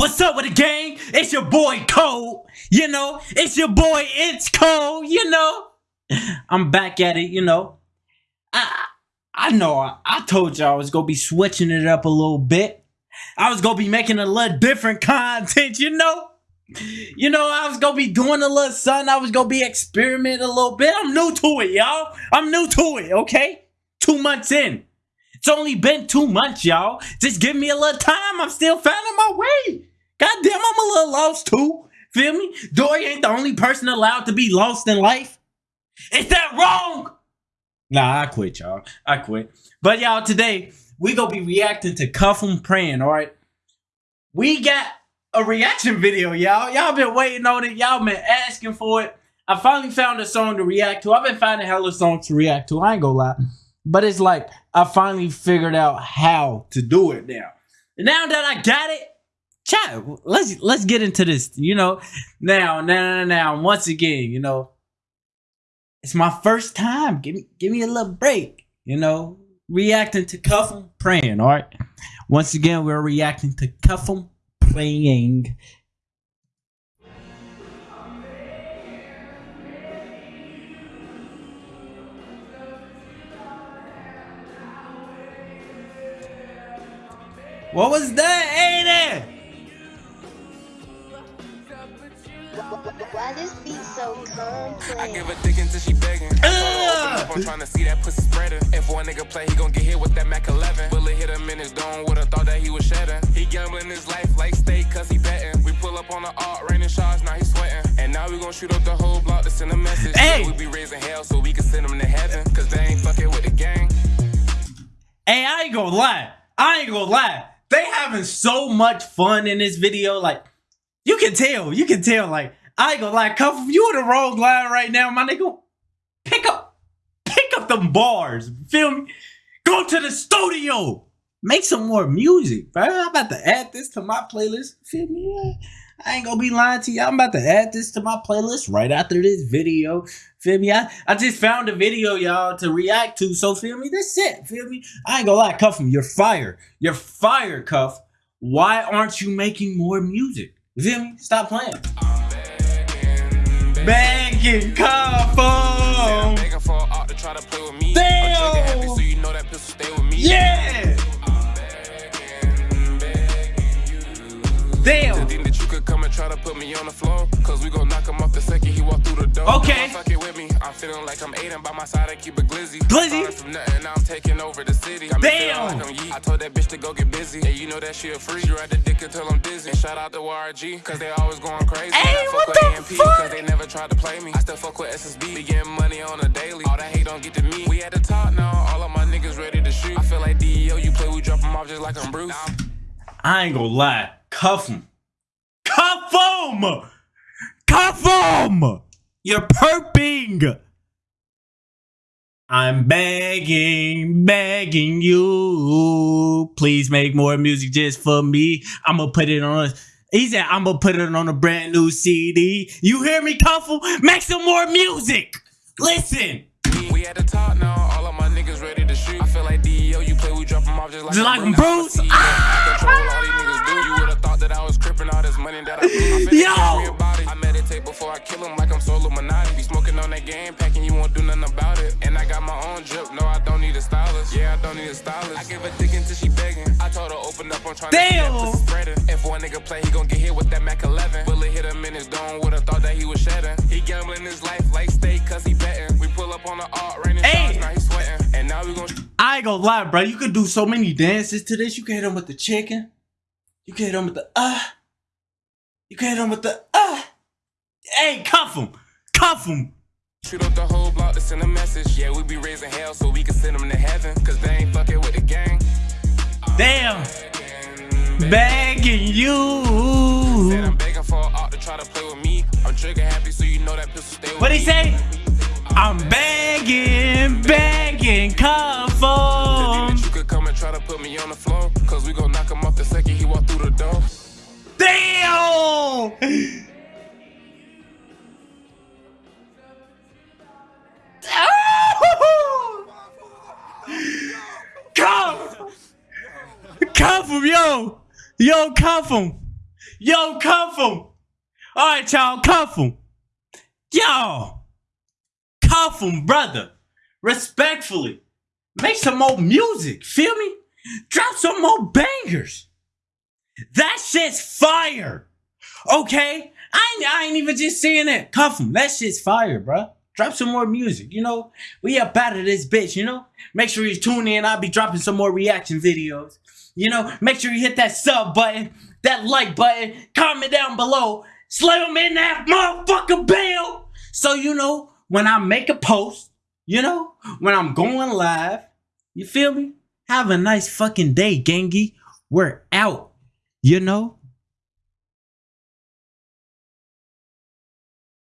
What's up with the gang? It's your boy Cole. You know, it's your boy It's Cole. You know, I'm back at it. You know, I I know I, I told y'all I was gonna be switching it up a little bit. I was gonna be making a little different content. You know, you know I was gonna be doing a little something. I was gonna be experimenting a little bit. I'm new to it, y'all. I'm new to it. Okay, two months in. It's only been two months, y'all. Just give me a little time. I'm still finding my way. Goddamn, I'm a little lost too. Feel me? Dory ain't the only person allowed to be lost in life. Is that wrong? Nah, I quit, y'all. I quit. But y'all, today we gonna be reacting to Cuff 'em Praying, all right? We got a reaction video, y'all. Y'all been waiting on it. Y'all been asking for it. I finally found a song to react to. I've been finding hella songs to react to. I ain't gonna lie. But it's like I finally figured out how to do it now. And now that I got it, chat, let's let's get into this. You know, now, now, now, once again, you know, it's my first time. Give me give me a little break, you know. Reacting to Cuff praying, all right? Once again, we're reacting to Cuff 'em praying. What was that, Aiden? Why this beat so complex? I give a dick until she begging. I told her open up, I'm trying to see that pussy spreader. If one nigga play, he gon' get hit with that Mac 11. Bullet hit him in his dome, would've thought that he was shedding. He gambling his life like steak, cause he betting. We pull up on the art, raining shots, now he sweating. And now we gon' shoot up the whole block to send a message. Hey! Yeah, we be raising hell so we can send them to heaven. Cause they ain't fucking with the gang. Hey, I ain't gonna lie. I ain't gonna lie. They having so much fun in this video. Like, you can tell. You can tell. Like, I ain't gonna lie. Cuff, you on the wrong line right now, my nigga. Pick up, pick up them bars. Feel me? Go to the studio. Make some more music, bro. I'm about to add this to my playlist. Feel me? I ain't gonna be lying to you. I'm about to add this to my playlist right after this video. Feel me? I, I just found a video, y'all, to react to. So feel me? That's it. Feel me? I ain't gonna lie, Cuff You're fire. You're fire, Cuff. Why aren't you making more music? Feel me? Stop playing. Begging Cuff 'em. Begging for an art to try to play with me. Damn! I'm trigger happy, so you know that pistol stay with me. Yeah! Begging, begging you. To Damn. think that you could come and try to put me on the floor. Cause we gon' knock him off the second he walk through the door. Okay. Don't fuck it with me. I'm feeling like I'm Aiden by my side. I keep it glizzy. Glizzy? From nothing, I'm taking over the city. Feeling Damn. Like I'm. I told that bitch to go get busy. And you know that she a free. She ride the dick until I'm dizzy. And shout out to YRG. Cause they always going crazy. Hey, what with the AMP fuck? Cause they never tried to play me. I still fuck with SSB. Be getting money on a daily. All that hate don't get to me. We at the top now. All of my niggas ready to shoot. I feel like DEO. You play, we drop them off just like I'm Bruce. I ain't gonna lie. Cuff 'em. Cuff 'em! Cuff 'em! You're perping! I'm begging, begging you. Please make more music just for me. I'm gonna put it on. He said, I'm gonna put it on a brand new CD. You hear me, Cuffle? Make some more music! Listen! We at the top now, all of my niggas ready to shoot. I feel like DEO, you play, we drop 'em off just like, Just like Bruce? I'm a CEO. I control all these niggas do. You thought that I was crippin' all this money that I blew. I Yo! tell me about it. I meditate before I kill him like I'm solo game, packing, you won't do nothing about it. And I got my own drip, no, I don't need a stylist. Yeah, I don't need a stylist. I give a dick until she begging. I told her open up, I'm trying Damn! to pussy spreader. If one nigga play, he gon' get hit with that Mac 11. Bullet hit him in his dome, would've thought that he was shedding. He gambling his life like steak, cause he betting. We pull up on the art, raining Hey! now he sweating. And now we gon' I ain't gonna lie, bro. You could do so many dances to this. You can hit them with the chicken. You can hit them with the uh. You can hit them with the uh. Hey, cuff them, cuff them. Shoot up the whole block to send a message. Yeah, we be raising hell so we can send them to heaven. Cause they ain't fucking with the gang. Damn, begging Said you. I'm begging for an to try to play with me. I'm trigger happy so you know that pistol stay with What he say? I'm begging, begging, cuff To think them. that you could come and try to put me on the floor. Cause we gon' knock him off the second he walk through the door. Damn. Yo! Yo, cuff! Yo, cuff him. All right, y'all, cuff him. Yo, cuff him, brother. Respectfully. Make some more music. Feel me? Drop some more bangers. That shit's fire. Okay? I ain't, I ain't even just saying that. Cuff him. That shit's fire, bruh. Drop some more music, you know? We up out of this bitch, you know? Make sure you tune in. I'll be dropping some more reaction videos. You know, make sure you hit that sub button, that like button, comment down below, slam in that motherfucking bell. So, you know, when I make a post, you know, when I'm going live, you feel me? Have a nice fucking day, gangy. We're out, you know?